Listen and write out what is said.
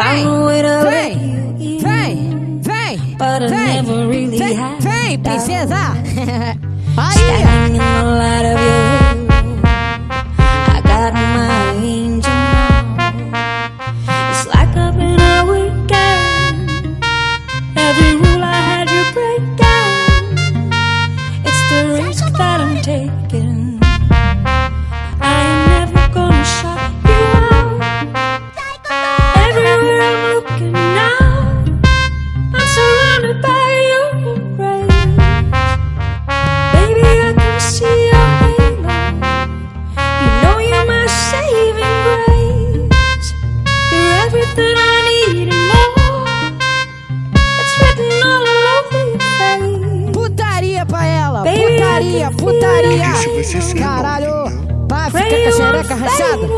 found a way to let you in, but I never really had. Vem, princesa! Putaria pra ela, putaria, putaria. Caralho, pá, fica com a xereca rachada.